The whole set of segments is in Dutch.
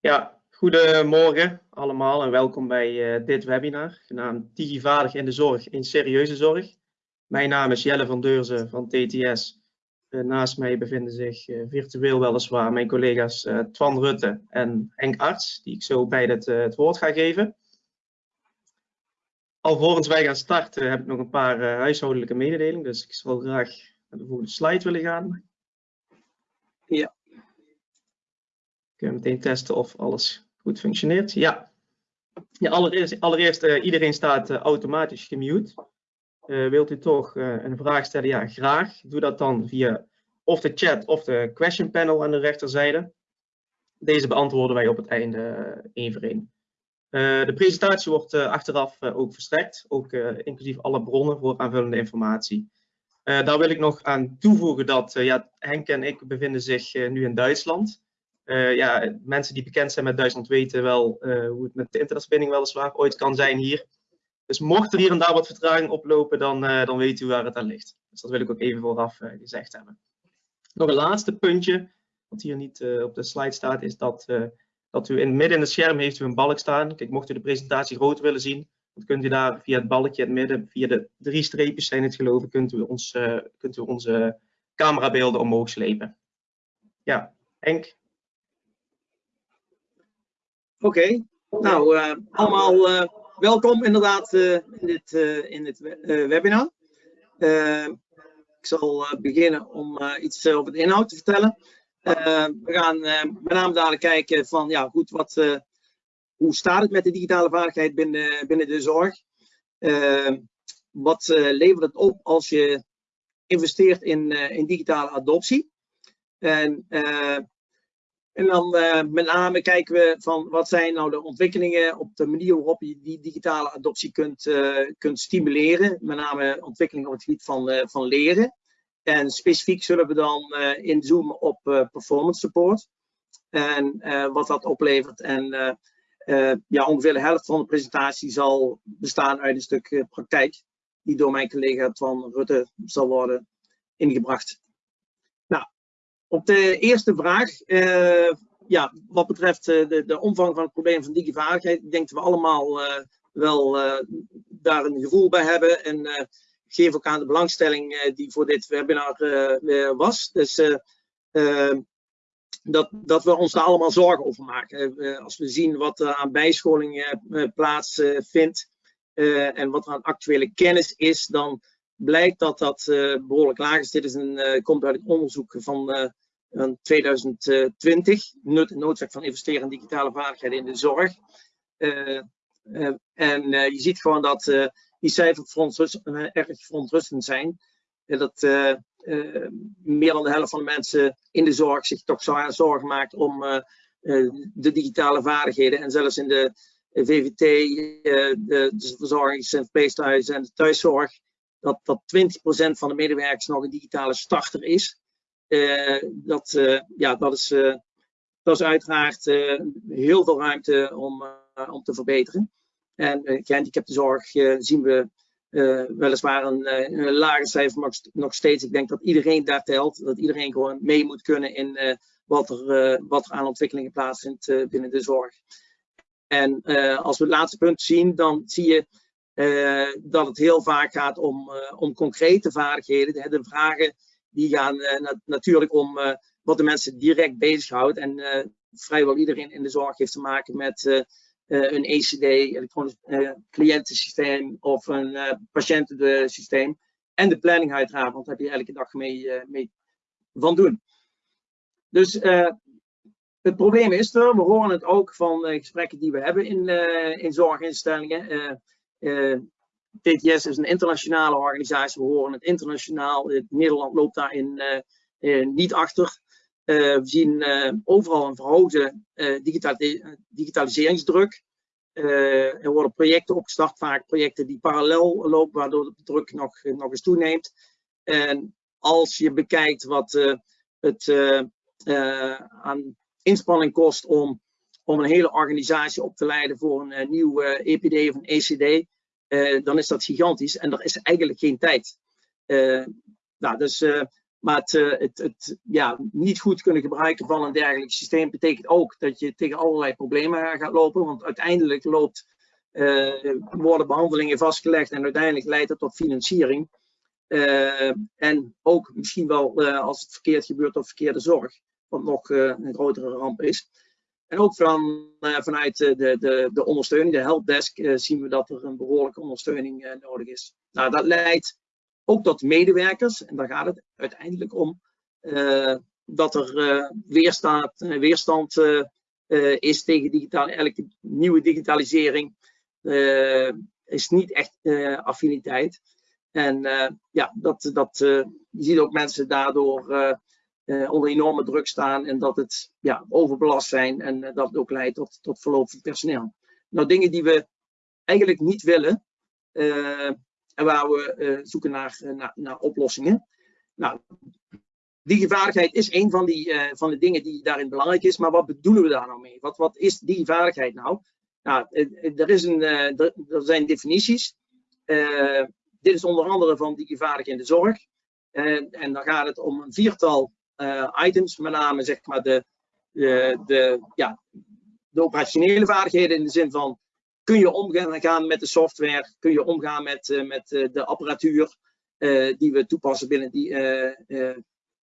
Ja, goedemorgen allemaal en welkom bij uh, dit webinar genaamd Digivaardig in de zorg in serieuze zorg. Mijn naam is Jelle van Deurzen van TTS. Uh, naast mij bevinden zich uh, virtueel weliswaar mijn collega's Twan Rutte en Henk Arts, die ik zo bij het, het woord ga geven. Alvorens wij gaan starten heb ik nog een paar huishoudelijke mededelingen, dus ik zal graag naar de volgende slide willen gaan. Kunnen we meteen testen of alles goed functioneert? Ja. ja allereerst, allereerst uh, iedereen staat uh, automatisch gemute. Uh, wilt u toch een vraag stellen? Ja, graag. Doe dat dan via of de chat of de question panel aan de rechterzijde. Deze beantwoorden wij op het einde één voor één. de presentatie wordt achteraf ook verstrekt, ook inclusief alle bronnen voor aanvullende informatie. daar wil ik nog aan toevoegen dat ja, Henk en ik bevinden zich nu in Duitsland. Uh, ja, mensen die bekend zijn met Duitsland weten wel uh, hoe het met de internetverbinding weliswaar ooit kan zijn hier. Dus mocht er hier en daar wat vertraging oplopen, dan, uh, dan weet u waar het aan ligt. Dus dat wil ik ook even vooraf gezegd hebben. Nog een laatste puntje, wat hier niet op de slide staat, is dat, dat u in midden in het scherm heeft u een balk staan. Kijk, mocht u de presentatie groot willen zien, dan kunt u daar via het balkje in het midden, via de drie streepjes zijn het geloof ik, kunt u, kunt u onze camerabeelden omhoog slepen. Ja, Henk, Oké, nou uh, allemaal uh, welkom inderdaad uh, in dit, in dit webinar. ik zal beginnen om iets over de inhoud te vertellen. we gaan met name dadelijk kijken van ja goed, wat, hoe staat het met de digitale vaardigheid binnen, binnen de zorg? wat levert het op als je investeert in, in digitale adoptie? En en dan uh, met name kijken we van wat zijn nou de ontwikkelingen op de manier waarop je die digitale adoptie kunt, uh, kunt stimuleren. Met name ontwikkelingen op het gebied van, uh, van leren. En specifiek zullen we dan inzoomen op performance support. En wat dat oplevert. En ja, ongeveer de helft van de presentatie zal bestaan uit een stuk praktijk. Die door mijn collega Twan Rutte zal worden ingebracht. Op de eerste vraag, uh, ja, wat betreft uh, de, de, omvang van het probleem van digivaardigheid, ik denk dat we allemaal uh, wel daar een gevoel bij hebben. En geef ook aan de belangstelling die voor dit webinar was. Dus dat, dat we ons daar allemaal zorgen over maken. als we zien wat er aan bijscholing plaatsvindt en wat er aan actuele kennis is, dan blijkt dat dat uh, behoorlijk laag is. Dit is een, uh, komt uit het onderzoek van uh, 2020, nut en noodzaak van investeren in digitale vaardigheden in de zorg. en je ziet gewoon dat die cijfers verontrust, erg verontrustend zijn. dat meer dan de helft van de mensen in de zorg zich toch zorgen maakt om de digitale vaardigheden. En zelfs in de VVT, de, de verzorgings- en verpleeghuizen en de thuiszorg, dat, dat 20% van de medewerkers nog een digitale starter is. Uh, dat, uh, ja, dat, is, uh, dat is uiteraard heel veel ruimte om, om te verbeteren. En uh, gehandicaptenzorg zien we weliswaar een, een lager cijfer, maar nog steeds. Ik denk dat iedereen daar telt. Dat iedereen gewoon mee moet kunnen in wat, er, wat er aan ontwikkelingen plaatsvindt binnen de zorg. En als we het laatste punt zien, dan zie je uh, dat het heel vaak gaat om, uh, om concrete vaardigheden. De, vragen die gaan uh, na natuurlijk om wat de mensen direct bezighoudt. En vrijwel iedereen in de zorg heeft te maken met een ECD, elektronisch cliëntensysteem of een patiëntensysteem. En de planning uiteraard, want daar heb je elke dag mee, mee van doen. Dus het probleem is er, we horen het ook van gesprekken die we hebben in, in zorginstellingen. Eh, TTS is een internationale organisatie, we horen het internationaal. Nederland loopt daarin uh, niet achter. we zien overal een verhoogde digitaliseringsdruk. er worden projecten opgestart, vaak projecten die parallel lopen, waardoor de druk nog, nog eens toeneemt. En als je bekijkt wat het aan inspanning kost om om een hele organisatie op te leiden voor een uh, nieuw EPD of een ECD, uh, dan is dat gigantisch en er is eigenlijk geen tijd. Nou, dus Maar het, het, het ja, niet goed kunnen gebruiken van een dergelijk systeem betekent ook dat je tegen allerlei problemen gaat lopen. Want uiteindelijk loopt, worden behandelingen vastgelegd en uiteindelijk leidt het tot financiering. en ook misschien wel als het verkeerd gebeurt tot verkeerde zorg, wat nog een grotere ramp is. En ook van, uh, vanuit de, de, de ondersteuning, de helpdesk, uh, zien we dat er een behoorlijke ondersteuning uh, nodig is. Nou, dat leidt ook tot medewerkers, en daar gaat het uiteindelijk om, dat er weerstand, weerstand is tegen digitale, elke nieuwe digitalisering. is niet echt affiniteit. En ja, dat, dat, je ziet ook mensen daardoor uh, onder enorme druk staan en dat het ja, overbelast zijn en uh, dat het ook leidt tot, tot verloop van personeel. Nou, dingen die we eigenlijk niet willen uh, en waar we zoeken naar, naar, naar, oplossingen. Nou, digivaardigheid is een van, die, van de dingen die daarin belangrijk is, maar wat bedoelen we daar nou mee? Wat, wat is digivaardigheid nou? Nou, er, is een, er, er zijn definities. dit is onder andere van digivaardigheid in de zorg. en dan gaat het om een viertal items, met name zeg maar de, de, de, ja, de operationele vaardigheden in de zin van kun je omgaan met de software, kun je omgaan met, uh, met uh, de apparatuur die we toepassen binnen die,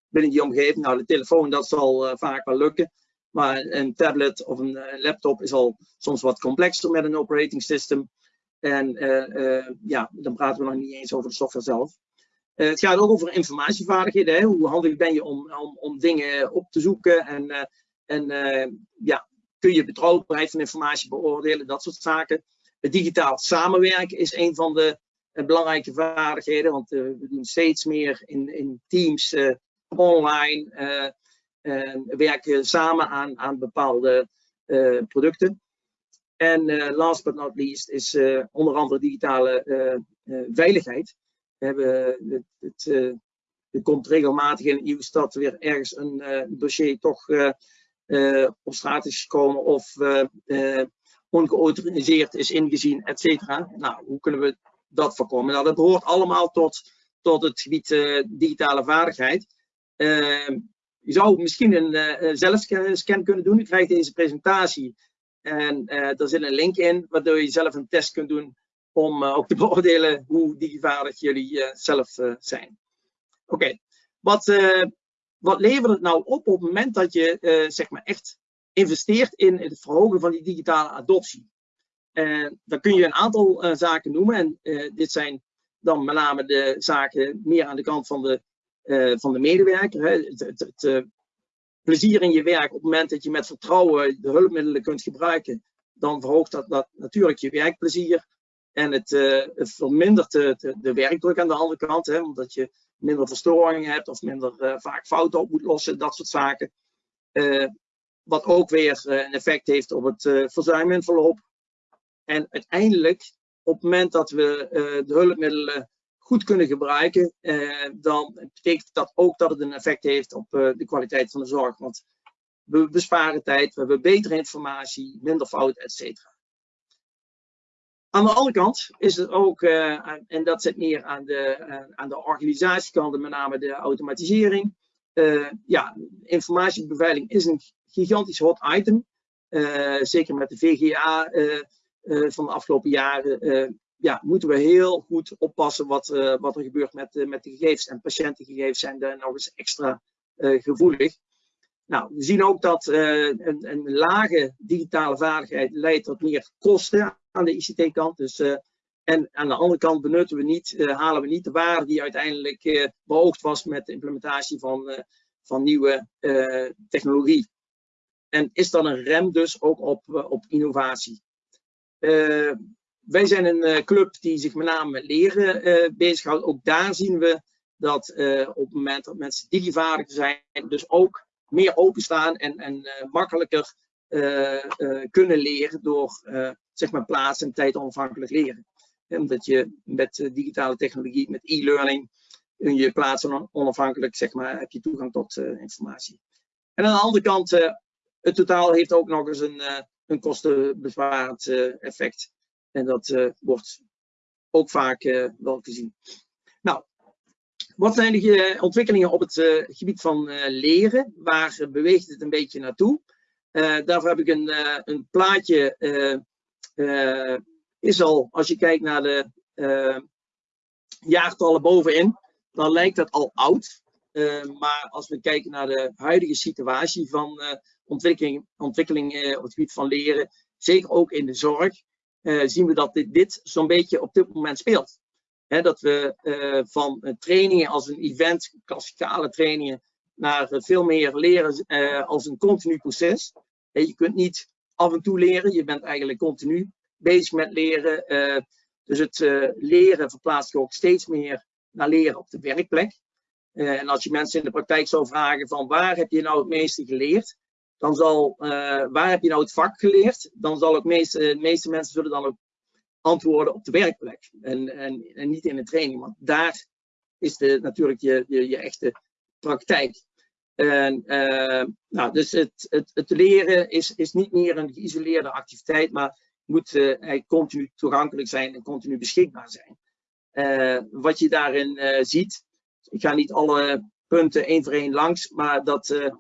binnen die omgeving. Nou, de telefoon dat zal vaak wel lukken. Maar een tablet of een laptop is al soms wat complexer met een operating system. En ja, dan praten we nog niet eens over de software zelf. Uh, het gaat ook over informatievaardigheden. Hè? Hoe handig ben je om, om, om dingen op te zoeken en, uh, en uh, ja, kun je betrouwbaarheid van informatie beoordelen, dat soort zaken. Het digitaal samenwerken is een van de belangrijke vaardigheden, want we doen steeds meer in, in teams online, werken samen aan, aan bepaalde producten. En last but not least is onder andere digitale veiligheid. We hebben het, het, uh, er komt regelmatig in nieuws dat weer ergens een uh, dossier toch uh, op straat is gekomen of ongeautoriseerd is ingezien, et cetera. Nou, hoe kunnen we dat voorkomen? Nou, dat behoort allemaal tot, tot het gebied digitale vaardigheid. Ehm, je zou misschien een zelfscan kunnen doen. U krijgt deze presentatie en er zit een link in, waardoor je zelf een test kunt doen om uh, ook te beoordelen hoe digivaardig jullie uh, zelf uh, zijn. Oké, wat, wat levert het nou op op het moment dat je zeg maar echt investeert in het verhogen van die digitale adoptie? dan kun je een aantal zaken noemen en dit zijn dan met name de zaken meer aan de kant van de, van de medewerker. Hè. Het, het, het plezier in je werk op het moment dat je met vertrouwen de hulpmiddelen kunt gebruiken, dan verhoogt dat, dat natuurlijk je werkplezier. En het, uh, het vermindert de, de, werkdruk aan de andere kant, hè, omdat je minder verstoringen hebt of minder uh, vaak fouten op moet lossen, dat soort zaken. Uh, wat ook weer een effect heeft op het verzuim in verloop. En uiteindelijk, op het moment dat we de hulpmiddelen goed kunnen gebruiken, dan betekent dat ook dat het een effect heeft op de kwaliteit van de zorg. Want we besparen tijd, we hebben betere informatie, minder fouten, et cetera. Aan de andere kant is het ook, uh, en dat zit meer aan de, uh, aan de organisatiekant, met name de automatisering. Uh, ja, informatiebeveiliging is een gigantisch hot item. zeker met de VGA van de afgelopen jaren ja, moeten we heel goed oppassen wat, wat er gebeurt met, met de gegevens. En patiëntengegevens zijn daar nog eens extra gevoelig. Nou, we zien ook dat een, een lage digitale vaardigheid leidt tot meer kosten aan de ICT-kant. Dus, uh, en aan de andere kant benutten we niet, uh, halen we niet de waarde die uiteindelijk beoogd was met de implementatie van, van nieuwe technologie. En is dan een rem dus ook op, op innovatie. wij zijn een club die zich met name met leren bezighoudt. Ook daar zien we dat op het moment dat mensen digivaardig zijn, dus ook meer openstaan en, en makkelijker kunnen leren door zeg maar plaats- en tijd onafhankelijk leren. Omdat je met eh, digitale technologie, met e-learning, kun je plaatsen onafhankelijk, zeg maar, heb je toegang tot informatie. En aan de andere kant, het totaal heeft ook nog eens een, een kostenbesparend effect. En dat wordt ook vaak wel gezien. Nou, wat zijn de ontwikkelingen op het gebied van leren? Waar beweegt het een beetje naartoe? daarvoor heb ik een, een plaatje. is al, als je kijkt naar de jaartallen bovenin, dan lijkt dat al oud. maar als we kijken naar de huidige situatie van ontwikkeling, ontwikkeling op het gebied van leren, zeker ook in de zorg, zien we dat dit, dit zo'n beetje op dit moment speelt dat we uh, van uh, trainingen als een event, klassikale trainingen, naar uh, veel meer leren als een continu proces. je kunt niet af en toe leren, je bent eigenlijk continu bezig met leren. dus het leren verplaatst je ook steeds meer naar leren op de werkplek. en als je mensen in de praktijk zou vragen van waar heb je nou het meeste geleerd, dan zal, waar heb je nou het vak geleerd, dan zal het meeste, de meeste mensen zullen dan ook antwoorden op de werkplek en, en, en niet in de training. Want daar is de, natuurlijk je, je, echte praktijk. En, uh, nou, dus het, het, het leren is, is niet meer een geïsoleerde activiteit, maar moet uh, continu toegankelijk zijn en continu beschikbaar zijn. Uh, wat je daarin ziet, ik ga niet alle punten één voor één langs, maar dat,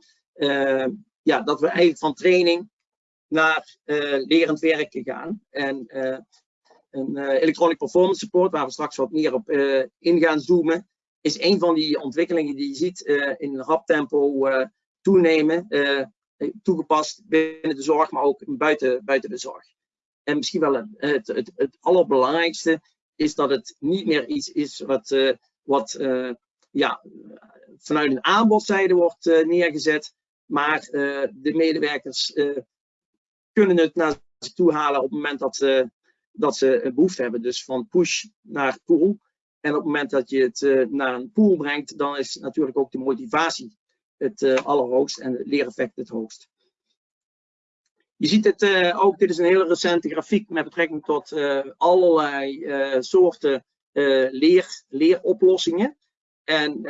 ja, dat we eigenlijk van training naar lerend werken gaan. En een uh, electronic performance support, waar we straks wat meer op uh, in gaan zoomen, is een van die ontwikkelingen die je ziet uh, in rap tempo toenemen, toegepast binnen de zorg, maar ook buiten, buiten de zorg. En misschien wel het, het, het allerbelangrijkste is dat het niet meer iets is wat, wat ja, vanuit een aanbodzijde wordt neergezet, maar de medewerkers kunnen het naar zich toe halen op het moment dat, dat ze behoefte hebben. Dus van push naar pull. En op het moment dat je het uh, naar een pool brengt, dan is natuurlijk ook de motivatie het uh, allerhoogst en het leereffect het hoogst. Je ziet het uh, ook, dit is een hele recente grafiek met betrekking tot allerlei soorten leer, leeroplossingen. En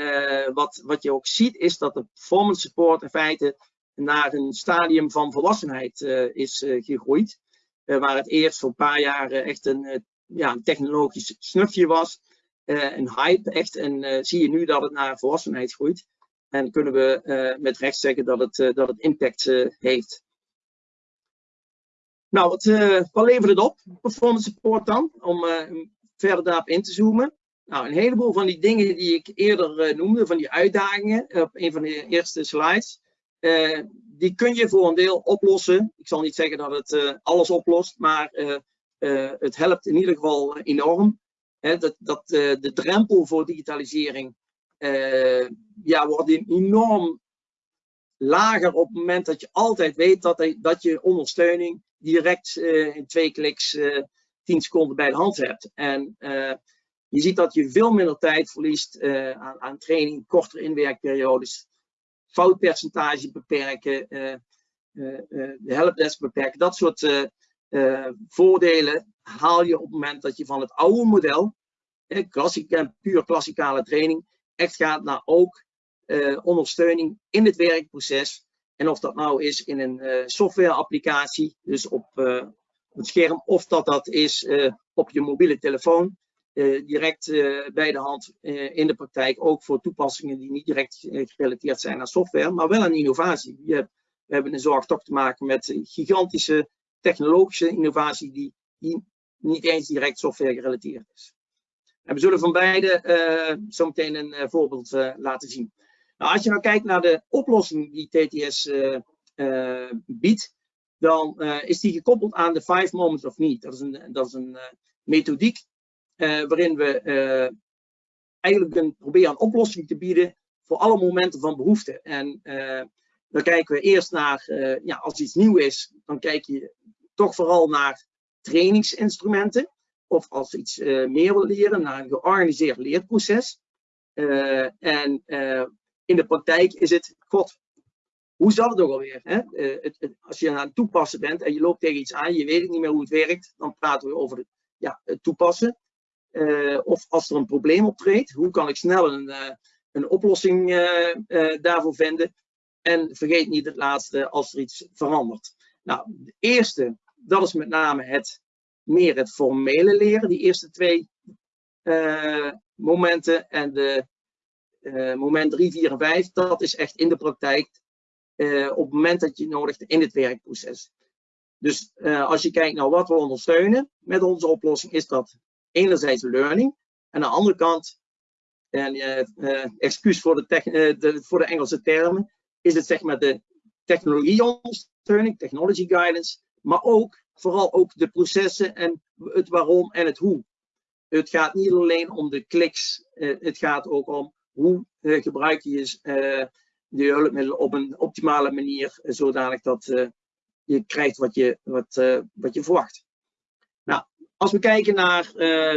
wat, wat je ook ziet is dat de performance support in feite naar een stadium van volwassenheid is gegroeid. Eh, waar het eerst voor een paar jaar echt een, eh, ja, een technologisch snufje was. Eh, een hype echt. En zie je nu dat het naar volwassenheid groeit. En kunnen we met recht zeggen dat het, dat het impact heeft. Nou, wat, wat levert het op? Performance support dan, om verder daarop in te zoomen. Nou, een heleboel van die dingen die ik eerder noemde, van die uitdagingen, op een van de eerste slides, die kun je voor een deel oplossen. Ik zal niet zeggen dat het uh, alles oplost, maar uh, het helpt in ieder geval enorm. Hè, dat dat de drempel voor digitalisering ja, wordt enorm lager op het moment dat je altijd weet dat, dat je ondersteuning direct in twee kliks 10 seconden bij de hand hebt. En je ziet dat je veel minder tijd verliest aan, aan training, kortere inwerkperiodes foutpercentage beperken, uh, uh, de helpdesk beperken. Dat soort voordelen haal je op het moment dat je van het oude model, klassiek, puur klassikale training, echt gaat naar ook ondersteuning in het werkproces. En of dat nou is in een softwareapplicatie, dus op het scherm, of dat dat is op je mobiele telefoon. Uh, direct uh, bij de hand uh, in de praktijk, ook voor toepassingen die niet direct gerelateerd zijn aan software, maar wel aan innovatie. We hebben in zorg toch te maken met gigantische technologische innovatie die, niet eens direct software gerelateerd is. En we zullen van beide zo meteen een voorbeeld laten zien. Nou, als je nou kijkt naar de oplossing die TTS biedt, dan is die gekoppeld aan de Five Moments of Need. Dat is een, dat is een methodiek uh, waarin we uh, eigenlijk een, proberen een oplossing te bieden voor alle momenten van behoefte. En uh, dan kijken we eerst naar, ja, als iets nieuw is, dan kijk je toch vooral naar trainingsinstrumenten. Of als iets meer wil leren, naar een georganiseerd leerproces. en in de praktijk is het, god, hoe zat het ook alweer? Hè? Het, als je aan het toepassen bent en je loopt tegen iets aan, je weet niet meer hoe het werkt, dan praten we over ja, het toepassen. Uh, of als er een probleem optreedt, hoe kan ik snel een, uh, een oplossing uh, daarvoor vinden? En vergeet niet het laatste als er iets verandert. Nou, de eerste, dat is met name het meer het formele leren, die eerste twee momenten. En de moment 3, 4 en 5, dat is echt in de praktijk op het moment dat je nodigt in het werkproces. Dus als je kijkt naar wat we ondersteunen met onze oplossing, is dat enerzijds learning. En aan de andere kant, en excuus voor de, de, voor de Engelse termen, is het zeg maar de technologieondersteuning, technology guidance, maar ook vooral ook de processen en het waarom en het hoe. Het gaat niet alleen om de kliks, eh, het gaat ook om hoe eh, gebruik je uh, de hulpmiddelen op een optimale manier, zodanig dat je krijgt wat je, wat, wat je verwacht. Als we kijken naar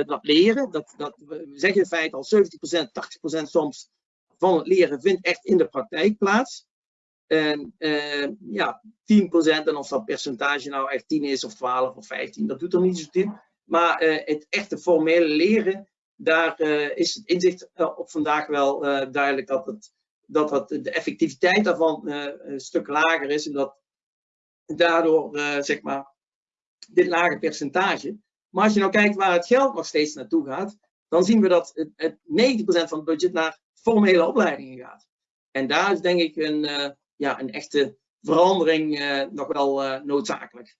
dat leren, dat, dat, we zeggen in feite al 70%, 80% soms van het leren vindt echt in de praktijk plaats. En uh, ja, 10%, en of dat percentage nou echt 10 is of 12 of 15, dat doet er niet zo toe. Maar uh, het echte formele leren, daar is het inzicht op vandaag wel duidelijk dat, het, dat, dat de effectiviteit daarvan een stuk lager is. En dat daardoor, zeg maar, dit lage percentage. Maar als je nou kijkt waar het geld nog steeds naartoe gaat, dan zien we dat het, het 90% van het budget naar formele opleidingen gaat. En daar is denk ik een, ja, een echte verandering uh, nog wel uh, noodzakelijk.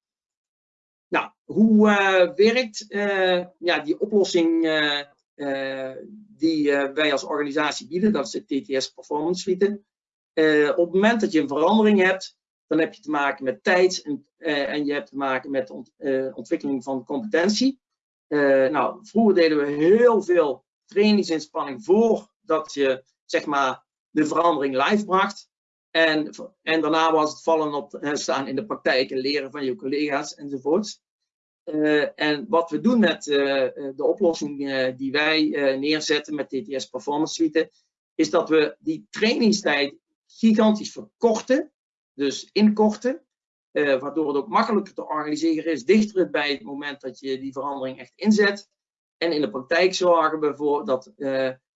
Nou, hoe werkt ja, die oplossing die wij als organisatie bieden? Dat is de TTS Performance Suite. op het moment dat je een verandering hebt, dan heb je te maken met tijd en, en je hebt te maken met ont, ontwikkeling van competentie. nou, vroeger deden we heel veel trainingsinspanning voordat je zeg maar, de verandering live bracht. En, en daarna was het vallen op staan in de praktijk en leren van je collega's enzovoorts. En wat we doen met de oplossing die wij neerzetten met TTS Performance Suite, is dat we die trainingstijd gigantisch verkorten, dus inkorten, waardoor het ook makkelijker te organiseren is, dichter bij het moment dat je die verandering echt inzet. En in de praktijk zorgen we ervoor dat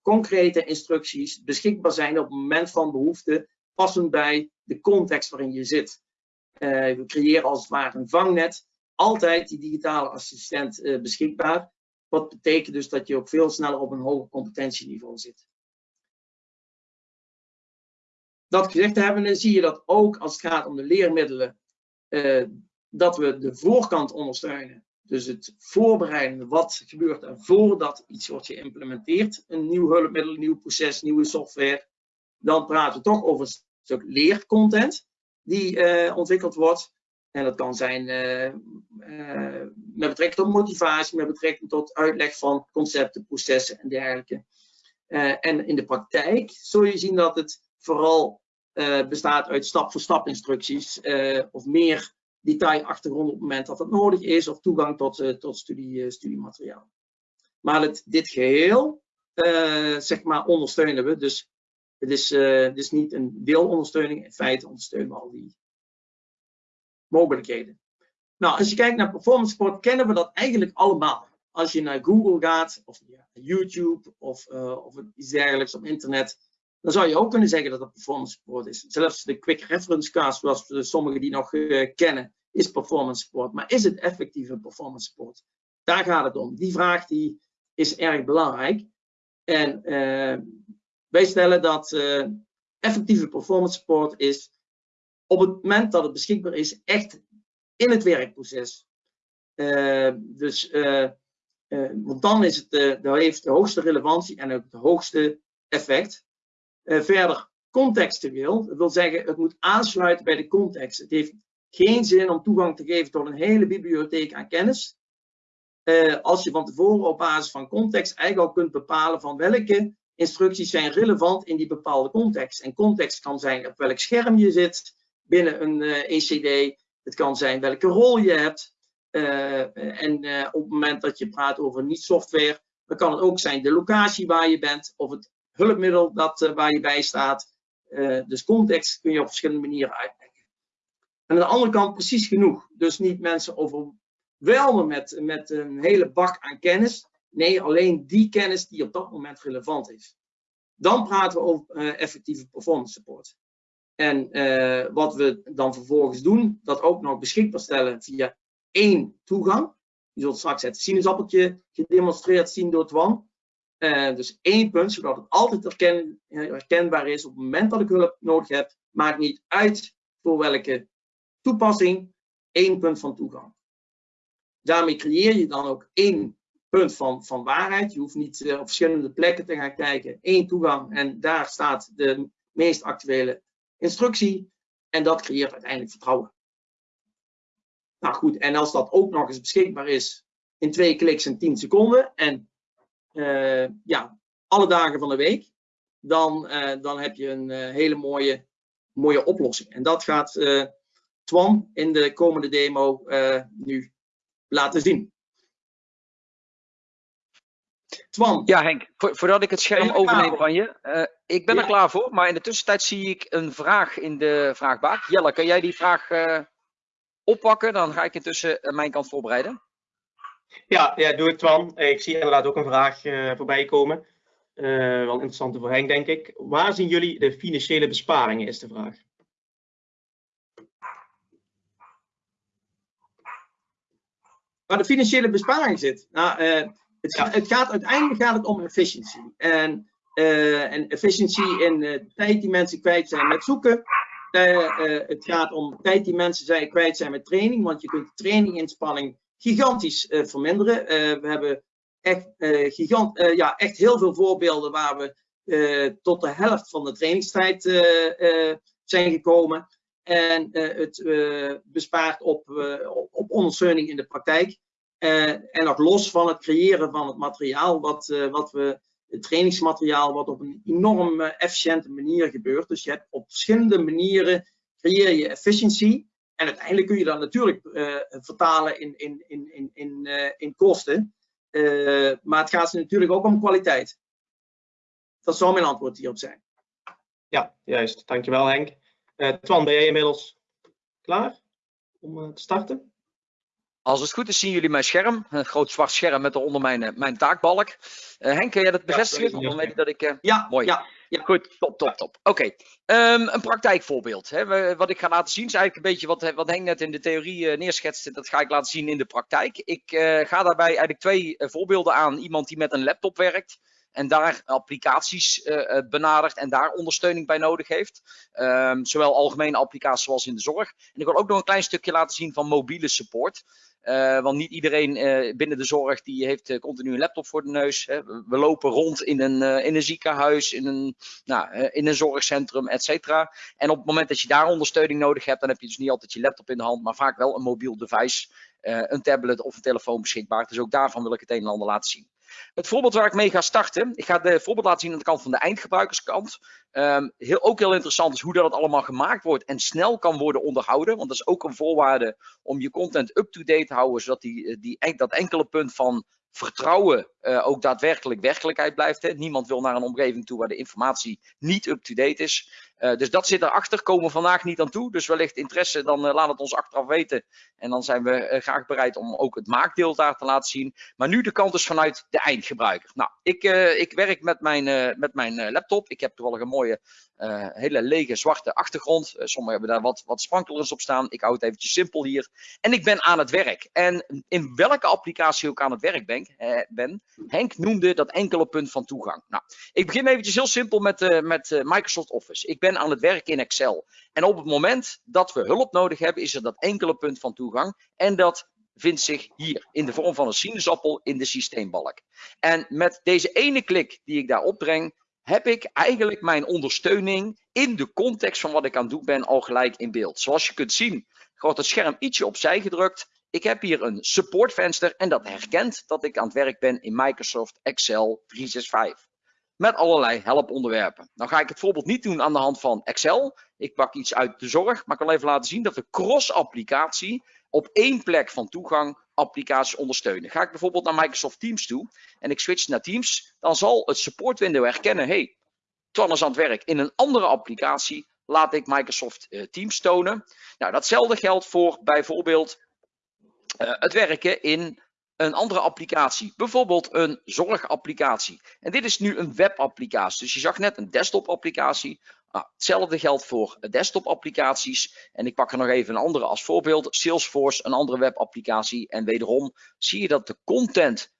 concrete instructies beschikbaar zijn op het moment van behoefte passend bij de context waarin je zit. Uh, we creëren als het ware een vangnet, altijd die digitale assistent beschikbaar. Wat betekent dus dat je ook veel sneller op een hoger competentieniveau zit. Dat gezegd hebben, zie je dat ook als het gaat om de leermiddelen, uh, dat we de voorkant ondersteunen. Dus het voorbereiden, wat gebeurt er voordat iets wordt geïmplementeerd. Een nieuw hulpmiddel, een nieuw proces, nieuwe software. Dan praten we toch over stuk leercontent die uh, ontwikkeld wordt. En dat kan zijn uh, met betrekking tot motivatie, met betrekking tot uitleg van concepten, processen en dergelijke. en in de praktijk zul je zien dat het vooral bestaat uit stap-voor-stap instructies of meer detailachtergrond op het moment dat het nodig is of toegang tot, tot studie, studiemateriaal. Maar het, dit geheel zeg maar ondersteunen we. Dus het is, is niet een deelondersteuning. In feite ondersteunen we al die mogelijkheden. Nou, als je kijkt naar performance sport, kennen we dat eigenlijk allemaal. Als je naar Google gaat, of ja, YouTube, of, of iets dergelijks op internet, dan zou je ook kunnen zeggen dat het performance sport is. Zelfs de quick reference cast, zoals sommigen die nog uh, kennen, is performance sport. Maar is het effectieve performance sport? Daar gaat het om. Die vraag die is erg belangrijk. En wij stellen dat uh, effectieve performance support is op het moment dat het beschikbaar is, echt in het werkproces. Uh, dus, uh, want dan is het, dat heeft de hoogste relevantie en ook het hoogste effect. Verder, contextueel, dat wil zeggen, het moet aansluiten bij de context. Het heeft geen zin om toegang te geven tot een hele bibliotheek aan kennis. als je van tevoren op basis van context eigenlijk al kunt bepalen van welke instructies zijn relevant in die bepaalde context. En context kan zijn op welk scherm je zit binnen een uh, eh, ECD. Het kan zijn welke rol je hebt. En op het moment dat je praat over niet-software, dan kan het ook zijn de locatie waar je bent of het hulpmiddel dat, waar je bij staat. dus context kun je op verschillende manieren uitleggen. En aan de andere kant precies genoeg. Dus niet mensen overwelmen met, met een hele bak aan kennis, Nee, alleen die kennis die op dat moment relevant is. Dan praten we over uh, effectieve performance support. En wat we dan vervolgens doen, dat ook nog beschikbaar stellen via één toegang. Je zult straks het sinaasappeltje gedemonstreerd zien door Twan. Dus één punt, zodat het altijd herken, herkenbaar is op het moment dat ik hulp nodig heb. Maakt niet uit voor welke toepassing, één punt van toegang. Daarmee creëer je dan ook één punt van, van waarheid. Je hoeft niet uh, op verschillende plekken te gaan kijken. Eén toegang en daar staat de meest actuele instructie. En dat creëert uiteindelijk vertrouwen. Nou goed, en als dat ook nog eens beschikbaar is in twee kliks en 10 seconden en ja, alle dagen van de week, dan, uh, dan heb je een hele mooie, mooie oplossing. En dat gaat Twan in de komende demo nu laten zien. Twan. Ja, Henk, voordat ik het scherm overneem van je. Uh, ik ben er klaar voor, maar in de tussentijd zie ik een vraag in de vraagbaak. Jelle, kan jij die vraag uh, oppakken? Dan ga ik intussen mijn kant voorbereiden. Ja, ja, doe ik Twan. Ik zie inderdaad ook een vraag uh, voorbij komen. wel interessant voor Henk, denk ik. Waar zien jullie de financiële besparingen, is de vraag. Waar de financiële besparing zit? Nou, het, gaat, het gaat uiteindelijk gaat het om efficiëntie. En, en efficiëntie in uh, tijd die mensen kwijt zijn met zoeken. Het gaat om tijd die mensen zijn, kwijt zijn met training, want je kunt de traininginspanning gigantisch verminderen. we hebben echt, gigant, ja, echt heel veel voorbeelden waar we tot de helft van de trainingstijd zijn gekomen. En het bespaart op, op, ondersteuning in de praktijk. En nog los van het creëren van het materiaal, wat, wat we, het trainingsmateriaal, wat op een enorm efficiënte manier gebeurt. Dus je hebt op verschillende manieren creëer je efficiëntie. En uiteindelijk kun je dat natuurlijk vertalen in, in, in, in, in, in kosten. maar het gaat natuurlijk ook om kwaliteit. Dat zou mijn antwoord hierop zijn. Ja, juist. Dankjewel Henk. Twan, ben jij inmiddels klaar om te starten? Als het goed is zien jullie mijn scherm, een groot zwart scherm met eronder mijn, eh, mijn taakbalk. Uh, Henk, kun jij dat bevestigen? Ja, dan weet ik dat ik... Uh... Ja, mooi. Ja, ja. Goed, top, top, top. Oké, okay. um, een praktijkvoorbeeld. Hè. Wat ik ga laten zien is eigenlijk een beetje wat, wat Henk net in de theorie uh, neerschetste. Dat ga ik laten zien in de praktijk. Ik ga daarbij eigenlijk twee voorbeelden aan. Iemand die met een laptop werkt en daar applicaties uh, benadert en daar ondersteuning bij nodig heeft. Um, zowel algemene applicaties zoals in de zorg. En ik wil ook nog een klein stukje laten zien van mobiele support. Uh, want niet iedereen binnen de zorg die heeft continu een laptop voor de neus. Hè. We lopen rond in een, in een ziekenhuis, in een, nou, in een zorgcentrum, et cetera. En op het moment dat je daar ondersteuning nodig hebt, dan heb je dus niet altijd je laptop in de hand, maar vaak wel een mobiel device, een tablet of een telefoon beschikbaar. Dus ook daarvan wil ik het een en ander laten zien. Het voorbeeld waar ik mee ga starten, ik ga de voorbeeld laten zien aan de kant van de eindgebruikerskant. Um, heel, ook heel interessant is hoe dat allemaal gemaakt wordt en snel kan worden onderhouden. Want dat is ook een voorwaarde om je content up-to-date te houden, zodat die, die, dat enkele punt van vertrouwen uh, ook daadwerkelijk werkelijkheid blijft. Hè. Niemand wil naar een omgeving toe waar de informatie niet up-to-date is. Uh, dus dat zit erachter, komen we vandaag niet aan toe. Dus wellicht interesse, dan uh, laat het ons achteraf weten. En dan zijn we graag bereid om ook het maakdeel daar te laten zien. Maar nu de kant is vanuit de eindgebruiker. Nou, ik, ik werk met mijn, met mijn laptop. Ik heb toevallig een mooie hele lege zwarte achtergrond. Sommigen hebben daar wat, wat sprankelers op staan. Ik hou het eventjes simpel hier. En ik ben aan het werk. En in welke applicatie ook aan het werk ben, ben Henk noemde dat enkele punt van toegang. Nou, ik begin eventjes heel simpel met, met Microsoft Office. Ik ben aan het werk in Excel. En op het moment dat we hulp nodig hebben, is er dat enkele punt van toegang. En dat vindt zich hier in de vorm van een sinaasappel in de systeembalk. En met deze ene klik die ik daar opbreng, heb ik eigenlijk mijn ondersteuning in de context van wat ik aan het doen ben al gelijk in beeld. Zoals je kunt zien wordt het scherm ietsje opzij gedrukt. Ik heb hier een supportvenster en dat herkent dat ik aan het werk ben in Microsoft Excel 365. Met allerlei helponderwerpen. Nou ga ik het voorbeeld niet doen aan de hand van Excel. Ik pak iets uit de zorg, maar ik wil even laten zien dat we cross-applicatie op één plek van toegang applicaties ondersteunen. Ga ik bijvoorbeeld naar Microsoft Teams toe en ik switch naar Teams, dan zal het support window herkennen, hey, Twan is aan het werk in een andere applicatie, laat ik Microsoft uh, Teams tonen. Nou, datzelfde geldt voor bijvoorbeeld uh, het werken in een andere applicatie, bijvoorbeeld een zorgapplicatie. En dit is nu een webapplicatie, dus je zag net een desktop applicatie. Nou, hetzelfde geldt voor desktop applicaties. En ik pak er nog even een andere als voorbeeld. Salesforce, een andere webapplicatie. En wederom zie je dat de content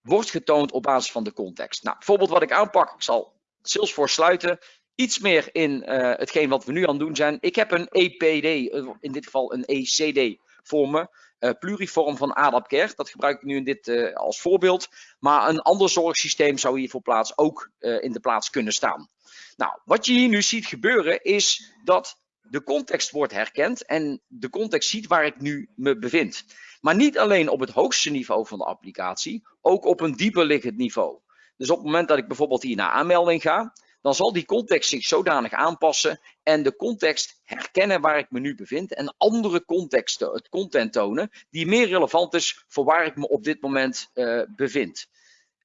wordt getoond op basis van de context. Nou, bijvoorbeeld wat ik aanpak, ik zal Salesforce sluiten. Iets meer in uh, hetgeen wat we nu aan het doen zijn. Ik heb een EPD, in dit geval een ECD voor me. Uh, pluriform van ADAPCare. Dat gebruik ik nu in dit uh, als voorbeeld. Maar een ander zorgsysteem zou hier voor plaats ook uh, in de plaats kunnen staan. Nou, wat je hier nu ziet gebeuren is dat de context wordt herkend en de context ziet waar ik nu me bevind. Maar niet alleen op het hoogste niveau van de applicatie, ook op een dieper liggend niveau. Dus op het moment dat ik bijvoorbeeld hier naar aanmelding ga, dan zal die context zich zodanig aanpassen en de context herkennen waar ik me nu bevind en andere contexten, het content tonen, die meer relevant is voor waar ik me op dit moment uh, bevind.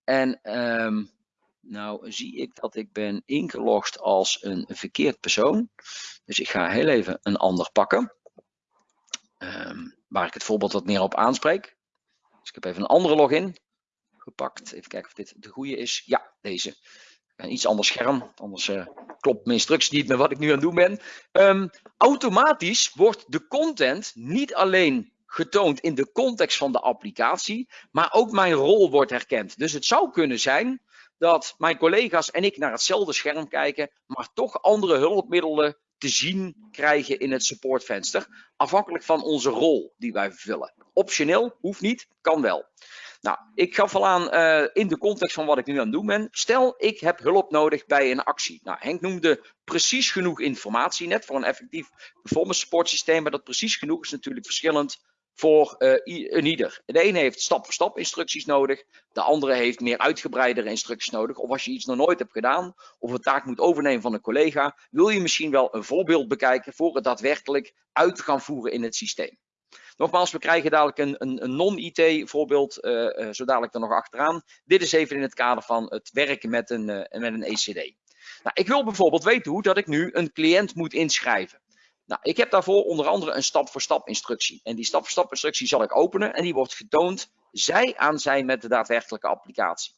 En um, nou zie ik dat ik ben ingelogd als een verkeerd persoon. Dus ik ga heel even een ander pakken. Um, waar ik het voorbeeld wat meer op aanspreek. Dus ik heb even een andere login gepakt. Even kijken of dit de goede is. Ja, deze. Een iets ander scherm, anders uh, klopt mijn instructie niet met wat ik nu aan het doen ben. Um, automatisch wordt de content niet alleen getoond in de context van de applicatie, maar ook mijn rol wordt herkend. Dus het zou kunnen zijn dat mijn collega's en ik naar hetzelfde scherm kijken, maar toch andere hulpmiddelen te zien krijgen in het supportvenster, afhankelijk van onze rol die wij vervullen. Optioneel, hoeft niet, kan wel. Nou, ik gaf al aan uh, in de context van wat ik nu aan het doen ben. Stel, ik heb hulp nodig bij een actie. Nou, Henk noemde precies genoeg informatie net voor een effectief performance support systeem. Maar dat precies genoeg is natuurlijk verschillend voor uh, ieder. De ene heeft stap-voor-stap -stap instructies nodig, de andere heeft meer uitgebreidere instructies nodig. Of als je iets nog nooit hebt gedaan, of een taak moet overnemen van een collega, wil je misschien wel een voorbeeld bekijken voor het daadwerkelijk uit te gaan voeren in het systeem. Nogmaals, we krijgen dadelijk een, een, een non-IT voorbeeld, uh, zo dadelijk er nog achteraan. Dit is even in het kader van het werken met een, uh, met een ECD. Nou, ik wil bijvoorbeeld weten hoe dat ik nu een cliënt moet inschrijven. Nou, ik heb daarvoor onder andere een stap-voor-stap instructie. En die stap-voor-stap instructie zal ik openen en die wordt getoond zij aan zijn met de daadwerkelijke applicatie.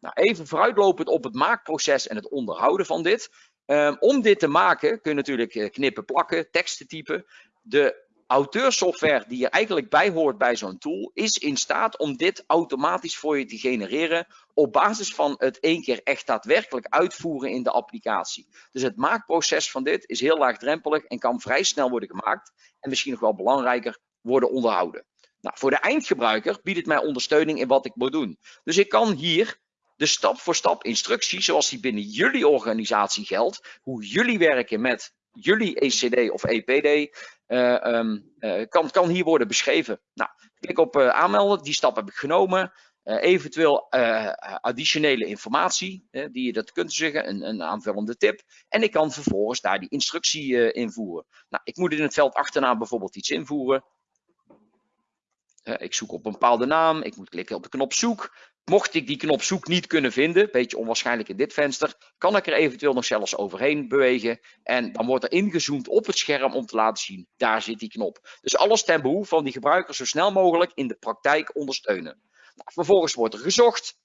Nou, even vooruitlopend op het maakproces en het onderhouden van dit. Um, om dit te maken kun je natuurlijk knippen, plakken, teksten typen. De auteursoftware die er eigenlijk bij hoort bij zo'n tool, is in staat om dit automatisch voor je te genereren op basis van het één keer echt daadwerkelijk uitvoeren in de applicatie. Dus het maakproces van dit is heel laagdrempelig en kan vrij snel worden gemaakt en misschien nog wel belangrijker worden onderhouden. Nou, voor de eindgebruiker biedt het mij ondersteuning in wat ik moet doen. Dus ik kan hier de stap voor stap instructie, zoals die binnen jullie organisatie geldt, hoe jullie werken met jullie ECD of EPD, uh, um, uh, kan, kan hier worden beschreven. Nou, klik op uh, aanmelden, die stap heb ik genomen. eventueel additionele informatie, die je dat kunt zeggen, een, een, aanvullende tip. En ik kan vervolgens daar die instructie invoeren. Nou, ik moet in het veld achterna bijvoorbeeld iets invoeren. ik zoek op een bepaalde naam, ik moet klikken op de knop zoek. Mocht ik die knop zoek niet kunnen vinden, beetje onwaarschijnlijk in dit venster, kan ik er eventueel nog zelfs overheen bewegen. En dan wordt er ingezoomd op het scherm om te laten zien, daar zit die knop. Dus alles ten behoeve van die gebruiker zo snel mogelijk in de praktijk ondersteunen. Nou, vervolgens wordt er gezocht.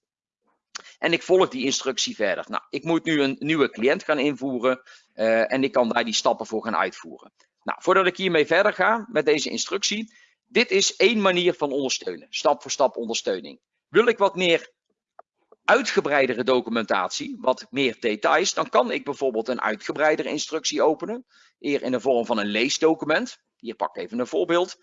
En ik volg die instructie verder. Nou, ik moet nu een nieuwe cliënt gaan invoeren. Uh, en ik kan daar die stappen voor gaan uitvoeren. Nou, voordat ik hiermee verder ga met deze instructie. Dit is één manier van ondersteunen. Stap voor stap ondersteuning. Wil ik wat meer uitgebreidere documentatie, wat meer details, dan kan ik bijvoorbeeld een uitgebreidere instructie openen. Eer in de vorm van een leesdocument. Hier pak ik even een voorbeeld.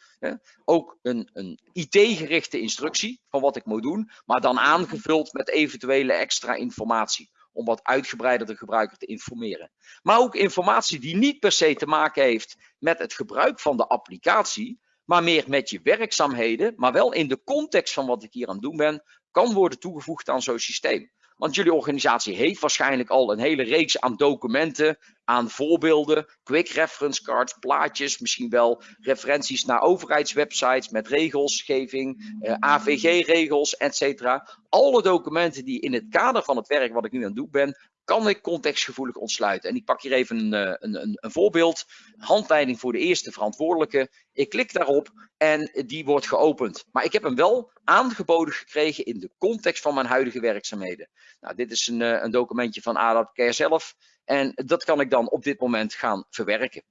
Ook een, een IT-gerichte instructie van wat ik moet doen, maar dan aangevuld met eventuele extra informatie. Om wat uitgebreider de gebruiker te informeren. Maar ook informatie die niet per se te maken heeft met het gebruik van de applicatie, maar meer met je werkzaamheden, maar wel in de context van wat ik hier aan het doen ben, kan worden toegevoegd aan zo'n systeem. Want jullie organisatie heeft waarschijnlijk al een hele reeks aan documenten, aan voorbeelden, quick reference cards, plaatjes, misschien wel referenties naar overheidswebsites met regelsgeving, eh, AVG-regels, etc. Alle documenten die in het kader van het werk wat ik nu aan het doen ben, kan ik contextgevoelig ontsluiten. En ik pak hier even een, eh, een, een, een, voorbeeld. Handleiding voor de eerste verantwoordelijke. Ik klik daarop en die wordt geopend. Maar ik heb hem wel aangeboden gekregen in de context van mijn huidige werkzaamheden. Nou, dit is een, eh, een documentje van ADAP Care zelf. En dat kan ik dan op dit moment gaan verwerken.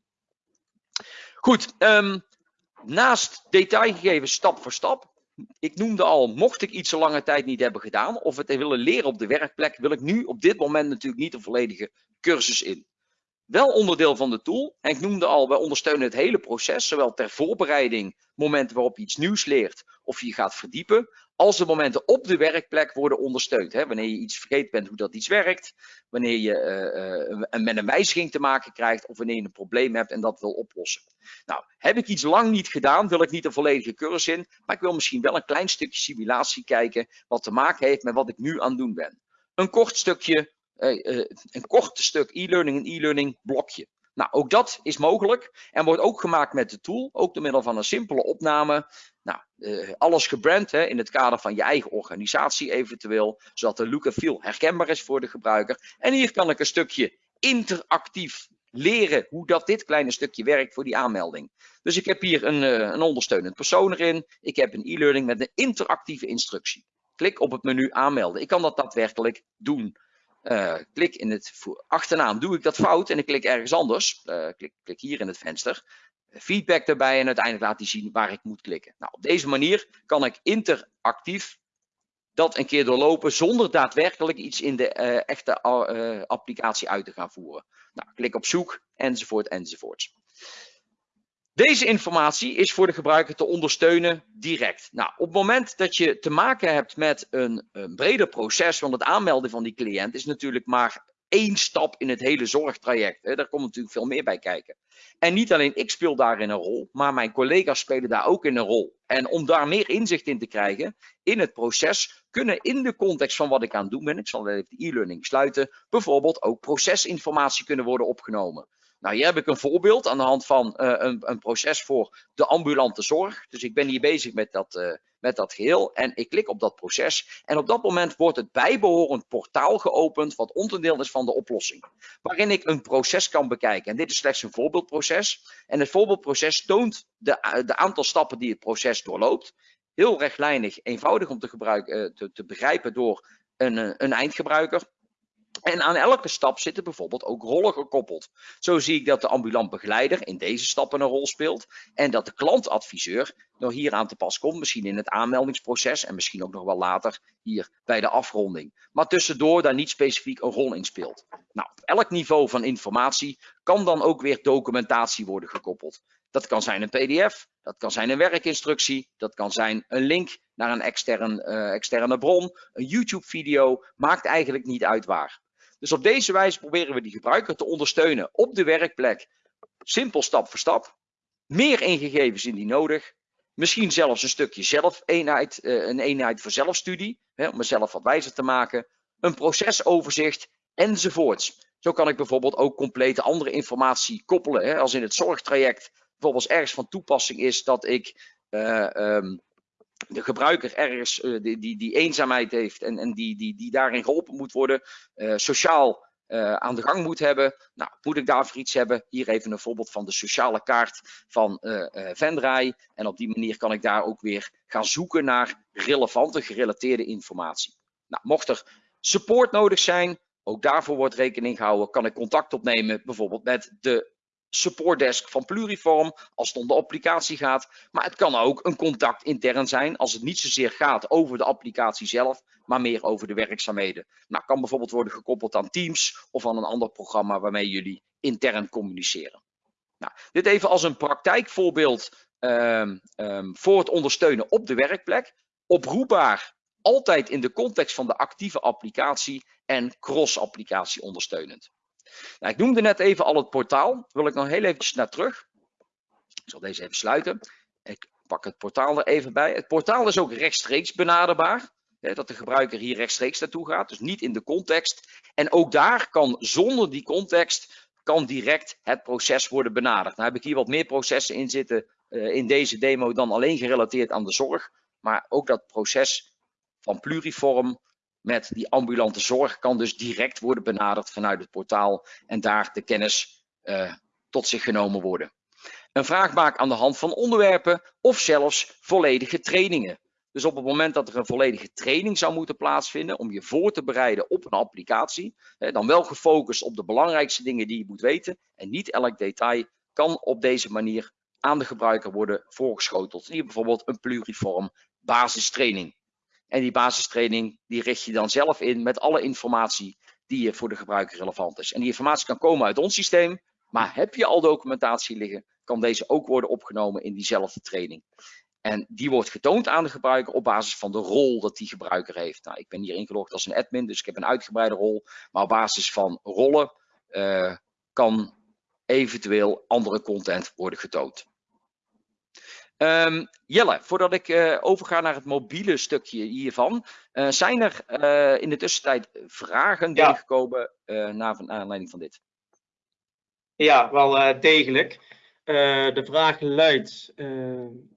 Goed, um, naast detailgegevens stap voor stap ik noemde al, mocht ik iets zo lange tijd niet hebben gedaan of het willen leren op de werkplek, wil ik nu op dit moment natuurlijk niet een volledige cursus in. Wel onderdeel van de tool. En ik noemde al, wij ondersteunen het hele proces, zowel ter voorbereiding, momenten waarop je iets nieuws leert of je gaat verdiepen, als de momenten op de werkplek worden ondersteund. Hè? Wanneer je iets vergeten bent hoe dat iets werkt, wanneer je uh, uh, met een wijziging te maken krijgt of wanneer je een probleem hebt en dat wil oplossen. Nou, heb ik iets lang niet gedaan, wil ik niet een volledige cursus in, maar ik wil misschien wel een klein stukje simulatie kijken wat te maken heeft met wat ik nu aan het doen ben. Een kort stukje, uh, een kort stuk e-learning, een e-learning blokje. Nou, ook dat is mogelijk en wordt ook gemaakt met de tool, ook door middel van een simpele opname. Nou, uh, alles gebrand hè, in het kader van je eigen organisatie eventueel, zodat de look en feel herkenbaar is voor de gebruiker. En hier kan ik een stukje interactief leren hoe dat dit kleine stukje werkt voor die aanmelding. Dus ik heb hier een, uh, een ondersteunend persoon erin. Ik heb een e-learning met een interactieve instructie. Klik op het menu aanmelden. Ik kan dat daadwerkelijk doen. Uh, klik in het achternaam, doe ik dat fout en ik klik ergens anders. Uh, klik, klik, hier in het venster. Feedback erbij en uiteindelijk laat hij zien waar ik moet klikken. Nou, op deze manier kan ik interactief dat een keer doorlopen zonder daadwerkelijk iets in de uh, echte applicatie uit te gaan voeren. Nou, klik op zoek enzovoort enzovoorts. Deze informatie is voor de gebruiker te ondersteunen direct. Nou, op het moment dat je te maken hebt met een, een breder proces, want het aanmelden van die cliënt is natuurlijk maar één stap in het hele zorgtraject. Hè. Daar komt natuurlijk veel meer bij kijken. En niet alleen ik speel daarin een rol, maar mijn collega's spelen daar ook in een rol. En om daar meer inzicht in te krijgen in het proces, kunnen in de context van wat ik aan het doen ben, ik zal even de e-learning sluiten, bijvoorbeeld ook procesinformatie kunnen worden opgenomen. Nou, hier heb ik een voorbeeld aan de hand van uh, een, een, proces voor de ambulante zorg. Dus ik ben hier bezig met dat, uh, met dat geheel en ik klik op dat proces. En op dat moment wordt het bijbehorend portaal geopend wat onderdeel is van de oplossing. Waarin ik een proces kan bekijken. En dit is slechts een voorbeeldproces. En het voorbeeldproces toont de, de aantal stappen die het proces doorloopt. Heel rechtlijnig, eenvoudig om te, gebruiken, uh, te, te begrijpen door een, een eindgebruiker. En aan elke stap zitten bijvoorbeeld ook rollen gekoppeld. Zo zie ik dat de ambulant begeleider in deze stappen een rol speelt en dat de klantadviseur nog hier aan te pas komt, misschien in het aanmeldingsproces en misschien ook nog wel later hier bij de afronding. Maar tussendoor daar niet specifiek een rol in speelt. Nou, op elk niveau van informatie kan dan ook weer documentatie worden gekoppeld. Dat kan zijn een pdf, dat kan zijn een werkinstructie, dat kan zijn een link naar een extern, uh, externe bron, een YouTube video, maakt eigenlijk niet uit waar. Dus op deze wijze proberen we die gebruiker te ondersteunen op de werkplek. Simpel stap voor stap. Meer ingegevens indien nodig. Misschien zelfs een stukje zelf-eenheid, eh, een eenheid voor zelfstudie, om mezelf wat wijzer te maken. Een procesoverzicht enzovoorts. Zo kan ik bijvoorbeeld ook complete andere informatie koppelen. Als in het zorgtraject bijvoorbeeld ergens van toepassing is dat ik uh, de gebruiker ergens uh, die, die, die, eenzaamheid heeft en, en die, die, die daarin geholpen moet worden, uh, sociaal uh, aan de gang moet hebben. Nou, moet ik daarvoor iets hebben? Hier even een voorbeeld van de sociale kaart van Vendraai. En op die manier kan ik daar ook weer gaan zoeken naar relevante, gerelateerde informatie. Nou, mocht er support nodig zijn, ook daarvoor wordt rekening gehouden, kan ik contact opnemen bijvoorbeeld met de supportdesk van Pluriform als het om de applicatie gaat. Maar het kan ook een contact intern zijn als het niet zozeer gaat over de applicatie zelf, maar meer over de werkzaamheden. Nou, kan bijvoorbeeld worden gekoppeld aan Teams of aan een ander programma waarmee jullie intern communiceren. Nou, dit even als een praktijkvoorbeeld um, um, voor het ondersteunen op de werkplek. Oproepbaar altijd in de context van de actieve applicatie en cross-applicatie ondersteunend. Nou, ik noemde net even al het portaal. Daar wil ik nog heel eventjes naar terug. Ik zal deze even sluiten. Ik pak het portaal er even bij. Het portaal is ook rechtstreeks benaderbaar. Hè, dat de gebruiker hier rechtstreeks naartoe gaat. Dus niet in de context. En ook daar kan zonder die context kan direct het proces worden benaderd. Nou heb ik hier wat meer processen in zitten uh, in deze demo dan alleen gerelateerd aan de zorg. Maar ook dat proces van pluriform met die ambulante zorg kan dus direct worden benaderd vanuit het portaal en daar de kennis uh, tot zich genomen worden. Een vraag maken aan de hand van onderwerpen of zelfs volledige trainingen. Dus op het moment dat er een volledige training zou moeten plaatsvinden om je voor te bereiden op een applicatie, dan wel gefocust op de belangrijkste dingen die je moet weten en niet elk detail, kan op deze manier aan de gebruiker worden voorgeschoteld. Hier bijvoorbeeld een pluriform basistraining. En die basistraining die richt je dan zelf in met alle informatie die voor de gebruiker relevant is. En die informatie kan komen uit ons systeem, maar heb je al documentatie liggen, kan deze ook worden opgenomen in diezelfde training. En die wordt getoond aan de gebruiker op basis van de rol dat die gebruiker heeft. Nou, ik ben hier ingelogd als een admin, dus ik heb een uitgebreide rol. Maar op basis van rollen uh, kan eventueel andere content worden getoond. Um, Jelle, voordat ik uh, overga naar het mobiele stukje hiervan, uh, zijn er uh, in de tussentijd vragen ja. binnengekomen naar aanleiding van dit? Ja, wel degelijk. de vraag luidt,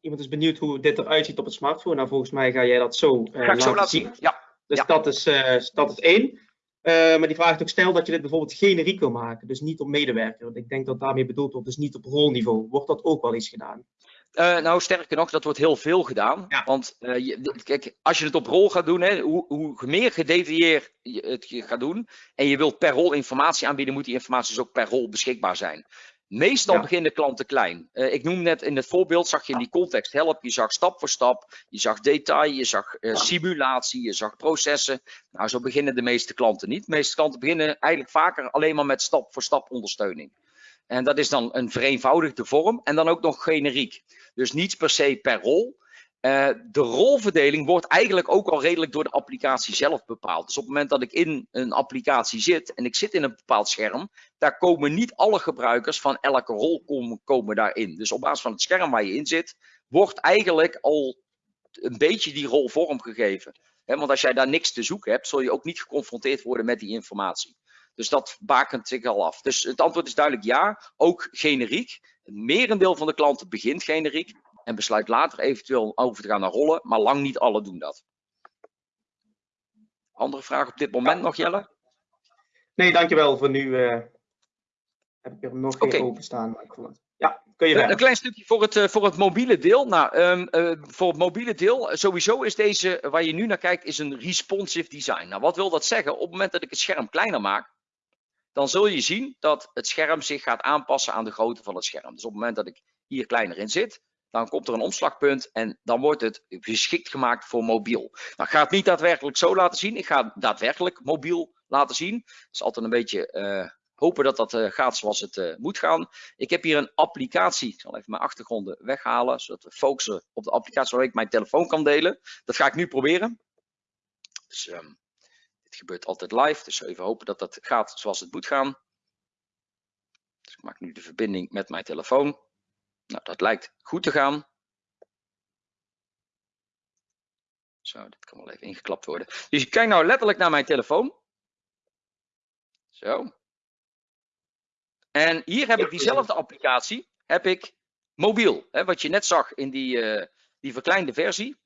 iemand is benieuwd hoe dit eruit ziet op het smartphone. Nou, volgens mij ga jij dat zo, ga laten, zo laten zien. zien. Ja. Dus ja. Dat, is, dat is één. maar die vraagt ook, stel dat je dit bijvoorbeeld generiek wil maken, dus niet op medewerker. Want ik denk dat daarmee bedoeld wordt, dus niet op rolniveau. Wordt dat ook wel eens gedaan? Uh, nou, sterker nog, dat wordt heel veel gedaan. Ja. Want uh, je, kijk, als je het op rol gaat doen, hè, hoe, hoe meer gedetailleerd je het gaat doen en je wilt per rol informatie aanbieden, moet die informatie dus ook per rol beschikbaar zijn. Meestal ja. beginnen klanten klein. Uh, ik noem net in het voorbeeld, zag je in die context help, je zag stap voor stap, je zag detail, je zag simulatie, je zag processen. Nou, zo beginnen de meeste klanten niet. De meeste klanten beginnen eigenlijk vaker alleen maar met stap voor stap ondersteuning. En dat is dan een vereenvoudigde vorm en dan ook nog generiek. Dus niet per se per rol. Uh, de rolverdeling wordt eigenlijk ook al redelijk door de applicatie zelf bepaald. Dus op het moment dat ik in een applicatie zit en ik zit in een bepaald scherm, daar komen niet alle gebruikers van elke rol komen, daarin. Dus op basis van het scherm waar je in zit, wordt eigenlijk al een beetje die rol vormgegeven. Want als jij daar niks te zoeken hebt, zul je ook niet geconfronteerd worden met die informatie. Dus dat bakent zich al af. Dus het antwoord is duidelijk ja, ook generiek. Het merendeel van de klanten begint generiek en besluit later eventueel over te gaan naar rollen, maar lang niet alle doen dat. Andere vraag op dit moment ja. nog, Jelle? Nee, dankjewel. Voor nu uh, heb ik er nog geen okay. openstaan. Ja, kun je Een klein stukje voor het, uh, voor het mobiele deel. Nou, um, uh, voor het mobiele deel, sowieso is deze, waar je nu naar kijkt, is een responsive design. Nou, wat wil dat zeggen? Op het moment dat ik het scherm kleiner maak, dan zul je zien dat het scherm zich gaat aanpassen aan de grootte van het scherm. Dus op het moment dat ik hier kleiner in zit, dan komt er een omslagpunt en dan wordt het geschikt gemaakt voor mobiel. Nou, ik ga het niet daadwerkelijk zo laten zien. Ik ga het daadwerkelijk mobiel laten zien. Het is altijd een beetje uh, hopen dat dat uh, gaat zoals het uh, moet gaan. Ik heb hier een applicatie. Ik zal even mijn achtergronden weghalen, zodat we focussen op de applicatie waar ik mijn telefoon kan delen. Dat ga ik nu proberen. Dus um, dit gebeurt altijd live, dus even hopen dat dat gaat zoals het moet gaan. Dus ik maak nu de verbinding met mijn telefoon. Nou, dat lijkt goed te gaan. Zo, dit kan wel even ingeklapt worden. Dus ik kijk nou letterlijk naar mijn telefoon. Zo. En hier heb ik diezelfde applicatie, heb ik mobiel. Hè, wat je net zag in die, uh, die verkleinde versie,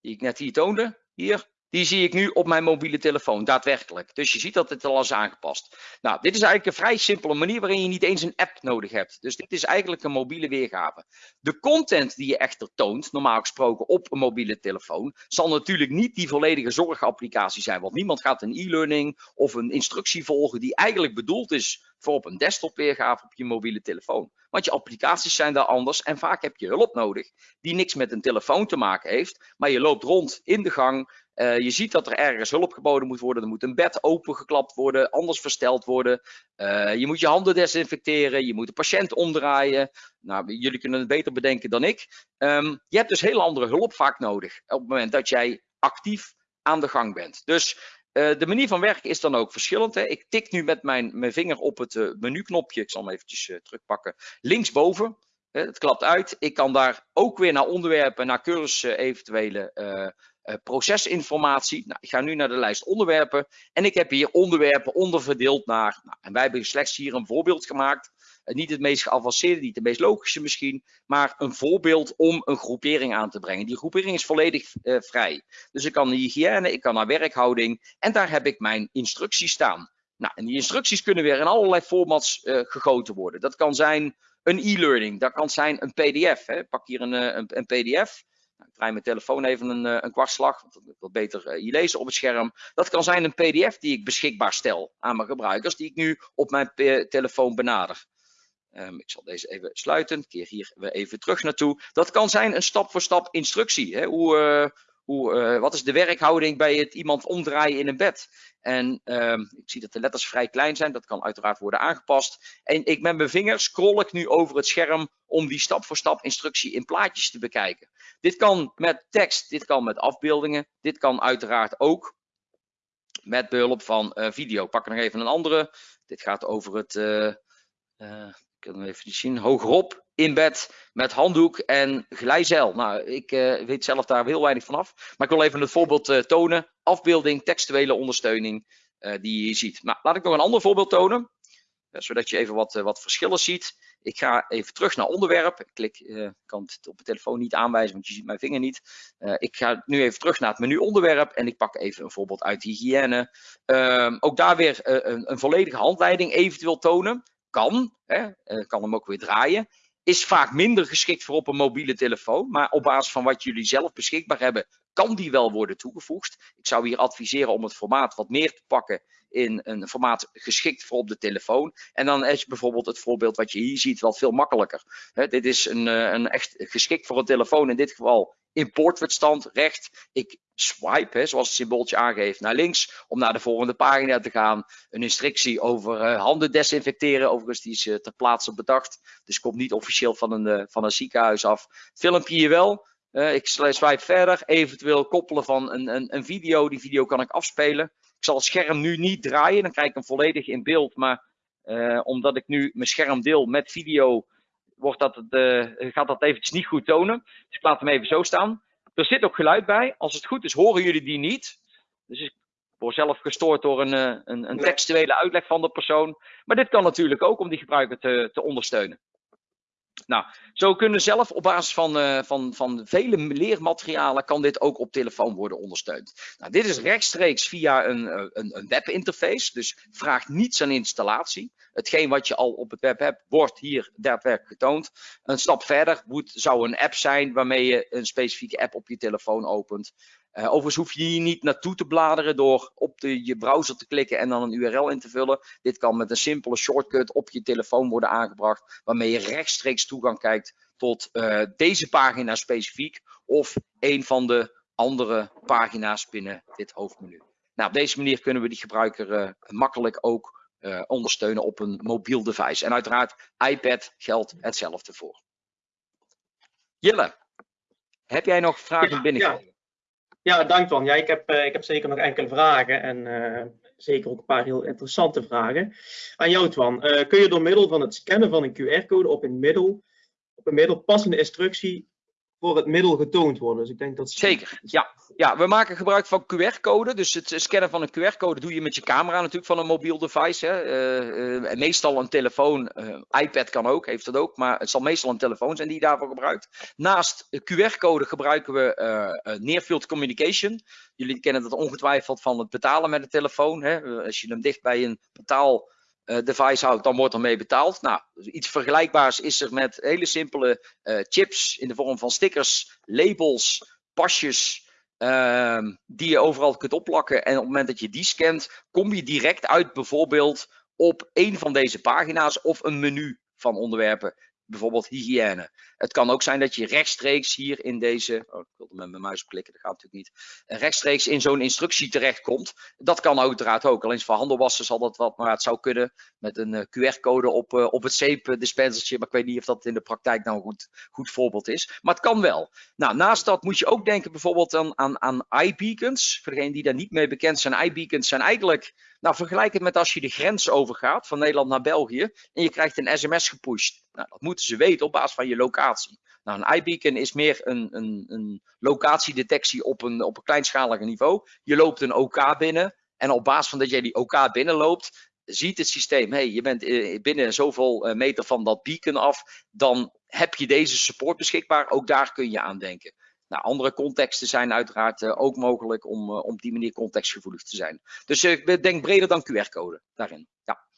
die ik net hier toonde. Hier, die zie ik nu op mijn mobiele telefoon, daadwerkelijk. Dus je ziet dat het al is aangepast. Nou, dit is eigenlijk een vrij simpele manier waarin je niet eens een app nodig hebt. Dus dit is eigenlijk een mobiele weergave. De content die je echter toont, normaal gesproken op een mobiele telefoon, zal natuurlijk niet die volledige zorgapplicatie zijn. Want niemand gaat een e-learning of een instructie volgen die eigenlijk bedoeld is voor op een desktop weergave op je mobiele telefoon. Want je applicaties zijn daar anders en vaak heb je hulp nodig die niks met een telefoon te maken heeft. Maar je loopt rond in de gang, uh, je ziet dat er ergens hulp geboden moet worden. Er moet een bed opengeklapt worden, anders versteld worden. Uh, je moet je handen desinfecteren, je moet de patiënt omdraaien. Nou, jullie kunnen het beter bedenken dan ik. Um, je hebt dus heel andere hulp vaak nodig op het moment dat jij actief aan de gang bent. Dus uh, de manier van werken is dan ook verschillend. Hè. Ik tik nu met mijn, mijn vinger op het menuknopje. Ik zal hem eventjes terugpakken. Linksboven. Het klapt uit. Ik kan daar ook weer naar onderwerpen, naar cursussen, eventuele procesinformatie. Nou, ik ga nu naar de lijst onderwerpen en ik heb hier onderwerpen onderverdeeld naar, nou, en wij hebben slechts hier een voorbeeld gemaakt. Uh, niet het meest geavanceerde, niet het meest logische misschien, maar een voorbeeld om een groepering aan te brengen. Die groepering is volledig uh, vrij. Dus ik kan naar hygiëne, ik kan naar werkhouding en daar heb ik mijn instructies staan. Nou, en die instructies kunnen weer in allerlei formats gegoten worden. Dat kan zijn een e-learning, dat kan zijn een pdf. Hè. Pak hier een, een pdf. Ik draai mijn telefoon even een, eh, een kwartslag, want dat wil beter uh, hier lezen op het scherm. Dat kan zijn een pdf die ik beschikbaar stel aan mijn gebruikers, die ik nu op mijn telefoon benader. Ehm, ik zal deze even sluiten. Keer hier weer even terug naartoe. Dat kan zijn een stap-voor-stap instructie. Hè? Hoe, hoe, wat is de werkhouding bij het iemand omdraaien in een bed? En um, ik zie dat de letters vrij klein zijn. Dat kan uiteraard worden aangepast. En ik met mijn vinger scroll ik nu over het scherm om die stap-voor-stap -stap instructie in plaatjes te bekijken. Dit kan met tekst, dit kan met afbeeldingen. Dit kan uiteraard ook met behulp van uh, video. Pak nog even een andere. Dit gaat over het, uh, uh, ik kan hem even zien, hogerop in bed met handdoek en glijzeil. Nou, ik weet zelf daar heel weinig van af. Maar ik wil even het voorbeeld tonen. Afbeelding, textuele ondersteuning die je ziet. Nou, laat ik nog een ander voorbeeld tonen. zodat je even wat, wat verschillen ziet. Ik ga even terug naar onderwerp. Ik klik, kan het op de telefoon niet aanwijzen, want je ziet mijn vinger niet. Ik ga nu even terug naar het menu onderwerp en ik pak even een voorbeeld uit hygiëne. Uh, ook daar weer een, een, volledige handleiding eventueel tonen. Kan, hè, kan hem ook weer draaien. Is vaak minder geschikt voor op een mobiele telefoon, maar op basis van wat jullie zelf beschikbaar hebben, kan die wel worden toegevoegd. Ik zou hier adviseren om het formaat wat meer te pakken in een formaat geschikt voor op de telefoon. En dan is bijvoorbeeld het voorbeeld wat je hier ziet wel veel makkelijker. Dit is een, een echt geschikt voor een telefoon, in dit geval in poortwitstand recht. Ik swipe, hè, zoals het symbooltje aangeeft, naar links om naar de volgende pagina te gaan. Een instructie over uh, handen desinfecteren, overigens die is uh, ter plaatse bedacht. Dus komt niet officieel van een, uh, van een ziekenhuis af. Filmpje hier wel. ik swipe verder, eventueel koppelen van een, een, een video. Die video kan ik afspelen. Ik zal het scherm nu niet draaien, dan krijg ik hem volledig in beeld. Maar omdat ik nu mijn scherm deel met video, wordt dat, gaat dat eventjes niet goed tonen. Dus ik laat hem even zo staan. Er zit ook geluid bij. Als het goed is, horen jullie die niet. Dus ik word zelf gestoord door een, uh, een, een textuele uitleg van de persoon. Maar dit kan natuurlijk ook om die gebruiker te, te ondersteunen. Nou, zo kunnen zelf op basis van, uh, van, van vele leermaterialen kan dit ook op telefoon worden ondersteund. Nou, dit is rechtstreeks via een, een, een webinterface, dus vraagt niets aan installatie. Hetgeen wat je al op het web hebt, wordt hier daadwerkelijk getoond. Een stap verder moet, zou een app zijn waarmee je een specifieke app op je telefoon opent. Uh, overigens hoef je hier niet naartoe te bladeren door op de, je browser te klikken en dan een URL in te vullen. Dit kan met een simpele shortcut op je telefoon worden aangebracht, waarmee je rechtstreeks toegang krijgt tot uh, deze pagina specifiek of een van de andere pagina's binnen dit hoofdmenu. Nou, op deze manier kunnen we die gebruiker uh, makkelijk ook ondersteunen op een mobiel device. En uiteraard, iPad geldt hetzelfde voor. Jille, heb jij nog vragen binnengekomen? Ja. Ja, dank Twan. Ja, ik, heb, uh, ik heb zeker nog enkele vragen en uh, zeker ook een paar heel interessante vragen. Aan jou Twan, uh, kun je door middel van het scannen van een QR-code op een middel, op een middel passende instructie voor het middel getoond worden? Dus ik denk dat... Zeker, ja. ja. We maken gebruik van QR-code. Dus het scannen van een QR-code doe je met je camera natuurlijk van een mobiel device. Hè. meestal een telefoon, iPad kan ook, heeft dat ook. Maar het zal meestal een telefoon zijn die je daarvoor gebruikt. Naast QR-code gebruiken we Near-Field Communication. Jullie kennen dat ongetwijfeld van het betalen met de telefoon. Hè. Als je hem dicht bij een betaal device houdt, dan wordt er mee betaald. Nou, iets vergelijkbaars is er met hele simpele uh, chips in de vorm van stickers, labels, pasjes, uh, die je overal kunt opplakken. En op het moment dat je die scant, kom je direct uit bijvoorbeeld op een van deze pagina's of een menu van onderwerpen bijvoorbeeld hygiëne. Het kan ook zijn dat je rechtstreeks hier in deze, oh, ik wilde met mijn muis klikken, dat gaat natuurlijk niet, rechtstreeks in zo'n instructie terechtkomt. Dat kan uiteraard ook, alleen voor handelwassen zal dat wat, maar het zou kunnen met een uh, QR-code op, uh, op het zeepdispensertje, maar ik weet niet of dat in de praktijk nou een goed, goed voorbeeld is, maar het kan wel. Nou, naast dat moet je ook denken bijvoorbeeld aan, aan, aan iBeacons. Voor degenen die daar niet mee bekend zijn, iBeacons zijn eigenlijk nou, vergelijk het met als je de grens overgaat van Nederland naar België en je krijgt een sms gepusht. Nou, dat moeten ze weten op basis van je locatie. Nou, een iBeacon is meer een, een, een locatiedetectie op een, op een kleinschaliger niveau. Je loopt een OK binnen en op basis van dat jij die OK binnenloopt, ziet het systeem, hey, je bent binnen zoveel meter van dat beacon af, dan heb je deze support beschikbaar. Ook daar kun je aan denken. Nou, andere contexten zijn uiteraard uh, ook mogelijk om, op die manier contextgevoelig te zijn. Dus ik denk breder dan QR-code daarin. Ja,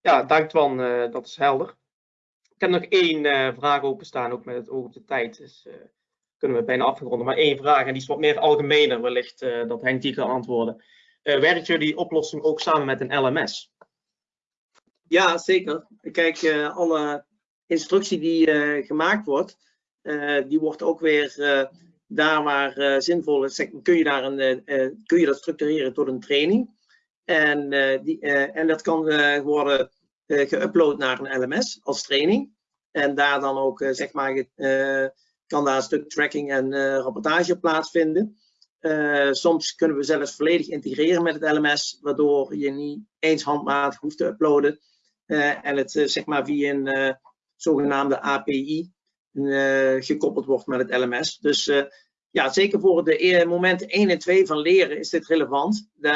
ja dank Twan, dat is helder. Ik heb nog één vraag openstaan, ook met het oog op de tijd. Dus kunnen we bijna afronden. Maar één vraag, en die is wat meer algemener, wellicht dat Henk die kan antwoorden. werkt jullie oplossing ook samen met een LMS? Ja, zeker. Kijk, uh, alle instructie die uh, gemaakt wordt, uh, die wordt ook weer daar waar zinvol is, kun je, daar een, kun je dat structureren tot een training. En, die, en dat kan worden geüpload naar een LMS als training. En daar dan ook, zeg maar, kan daar een stuk tracking en rapportage plaatsvinden. soms kunnen we zelfs volledig integreren met het LMS, waardoor je niet eens handmatig hoeft te uploaden. Eh, en het eh, zeg maar via een eh, zogenaamde API gekoppeld wordt met het LMS. Dus ja, zeker voor de momenten 1 en 2 van leren is dit relevant. De,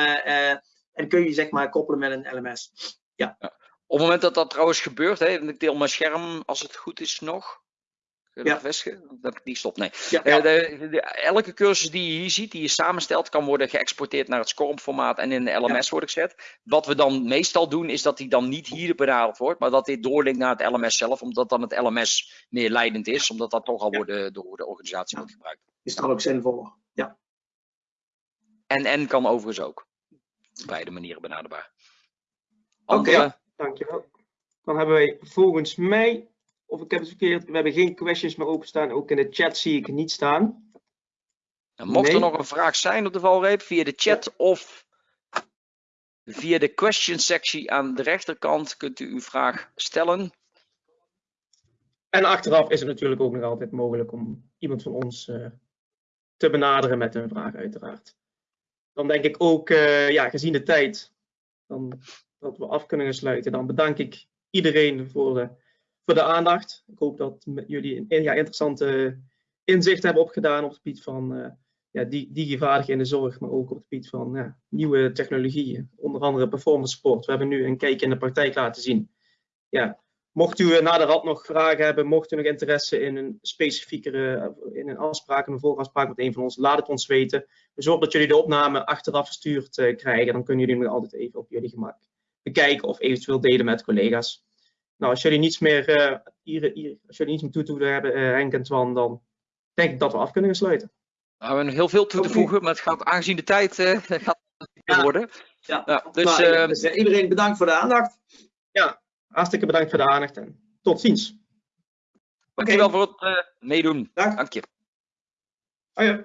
en kun je zeg maar koppelen met een LMS. Ja. Op het moment dat dat trouwens gebeurt, hè, ik deel mijn scherm als het goed is nog. Ja. Dat die stopt. Nee. Ja, de, elke cursus die je hier ziet, die je samenstelt, kan worden geëxporteerd naar het SCORM formaat en in de LMS worden gezet. Wat we dan meestal doen, is dat die dan niet hier benaderd wordt, maar dat dit doorlinkt naar het LMS zelf, omdat dan het LMS meer leidend is, omdat dat toch al worden, door de organisatie wordt gebruikt. Is dat ook zinvol? Ja. En en kan overigens ook. Beide manieren benaderbaar. Oké, okay, dankjewel. Dan hebben wij volgens mij of ik heb het verkeerd. We hebben geen questions meer openstaan. Ook in de chat zie ik niet staan. Nou, mocht er nog een vraag zijn op de valreep, via de chat of via de question sectie aan de rechterkant kunt u uw vraag stellen. En achteraf is het natuurlijk ook nog altijd mogelijk om iemand van ons uh, te benaderen met een vraag uiteraard. Dan denk ik ook, uh, ja, gezien de tijd, dan, dat we af kunnen sluiten, dan bedank ik iedereen voor de voor de aandacht. Ik hoop dat jullie een ja, interessante inzichten hebben opgedaan op het gebied van uh, ja, die, in de zorg, maar ook op het gebied van ja, nieuwe technologieën, onder andere performance sport. We hebben nu een kijkje in de praktijk laten zien. Ja, mocht u na de rad nog vragen hebben, mocht u nog interesse in een specifiekere, in een afspraak, een voorafspraak met een van ons, laat het ons weten. Zorg dat jullie de opname achteraf verstuurd uh, krijgen, dan kunnen jullie nog altijd even op jullie gemak bekijken of eventueel delen met collega's. Nou, als jullie niets meer, uh, hier, hier, als jullie niets meer toe te hebben, uh, Henk en Twan, dan denk ik dat we af kunnen sluiten. Nou, we hebben heel veel toe te voegen, maar het gaat aangezien de tijd uh, gaat ja. worden. Ja. ja dus, nou, dus iedereen bedankt voor de aandacht. Ja, hartstikke bedankt voor de aandacht en tot ziens. Dankjewel okay. voor het meedoen. Dank. Dank je. Oh ja.